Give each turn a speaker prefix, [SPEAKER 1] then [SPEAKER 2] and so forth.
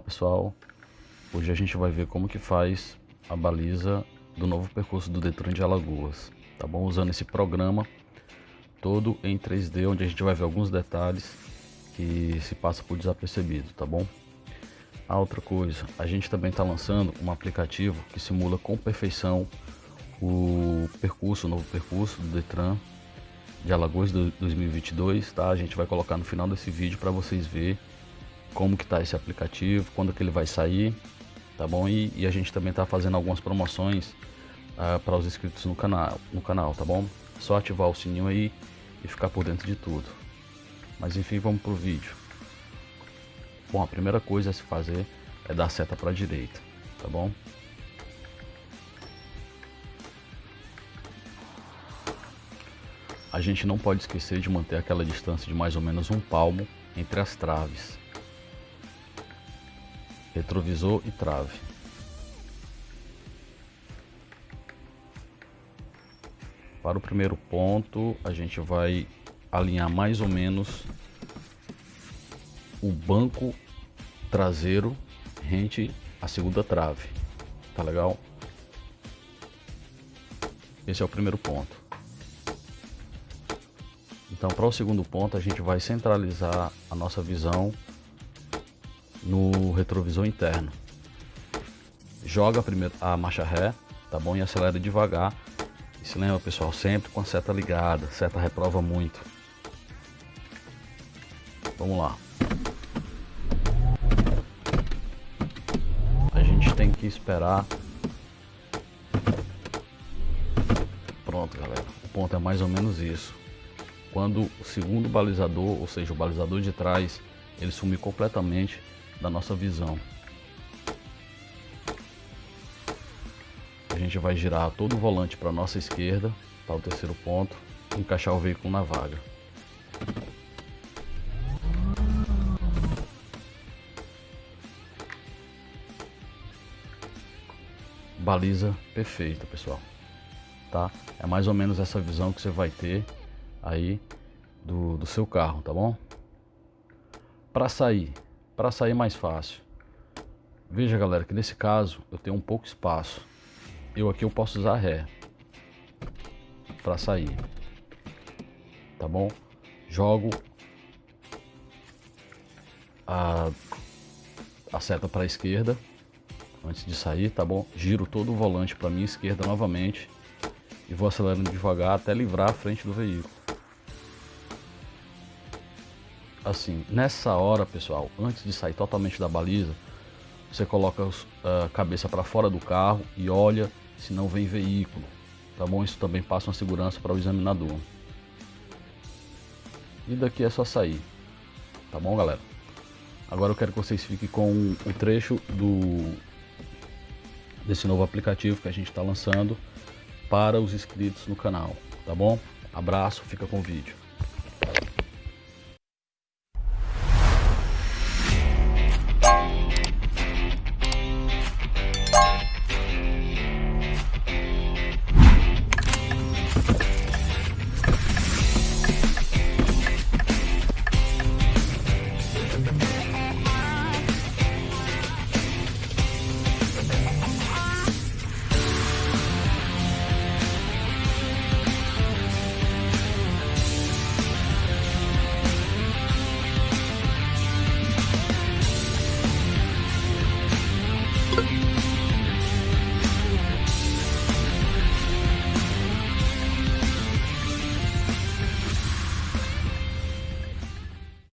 [SPEAKER 1] pessoal, hoje a gente vai ver como que faz a baliza do novo percurso do Detran de Alagoas, tá bom? Usando esse programa todo em 3D, onde a gente vai ver alguns detalhes que se passa por desapercebido, tá bom? A outra coisa, a gente também está lançando um aplicativo que simula com perfeição o percurso, o novo percurso do Detran de Alagoas de 2022, tá? A gente vai colocar no final desse vídeo para vocês verem como que tá esse aplicativo, quando que ele vai sair, tá bom? E, e a gente também tá fazendo algumas promoções uh, para os inscritos no canal, no canal, tá bom? Só ativar o sininho aí e ficar por dentro de tudo. Mas enfim, vamos pro vídeo. Bom, a primeira coisa a se fazer é dar seta para a direita, tá bom? A gente não pode esquecer de manter aquela distância de mais ou menos um palmo entre as traves. Retrovisor e trave. Para o primeiro ponto, a gente vai alinhar mais ou menos o banco traseiro rente à segunda trave. Tá legal? Esse é o primeiro ponto. Então, para o segundo ponto, a gente vai centralizar a nossa visão no retrovisor interno. Joga primeiro a marcha ré, tá bom? E acelera devagar. E se lembra, pessoal, sempre com a seta ligada. A seta reprova muito. Vamos lá. A gente tem que esperar. Pronto, galera. O ponto é mais ou menos isso quando o segundo balizador, ou seja, o balizador de trás, ele sumir completamente da nossa visão. A gente vai girar todo o volante para a nossa esquerda, para o terceiro ponto, e encaixar o veículo na vaga. Baliza perfeita, pessoal. Tá? É mais ou menos essa visão que você vai ter aí do, do seu carro, tá bom? Para sair, para sair mais fácil. Veja galera que nesse caso eu tenho um pouco espaço. Eu aqui eu posso usar ré para sair. Tá bom? Jogo a, a seta para a esquerda antes de sair, tá bom? Giro todo o volante para minha esquerda novamente e vou acelerando devagar até livrar a frente do veículo. Assim, nessa hora, pessoal, antes de sair totalmente da baliza, você coloca a cabeça para fora do carro e olha se não vem veículo, tá bom? Isso também passa uma segurança para o examinador. E daqui é só sair, tá bom, galera? Agora eu quero que vocês fiquem com o trecho do desse novo aplicativo que a gente está lançando para os inscritos no canal, tá bom? Abraço, fica com o vídeo.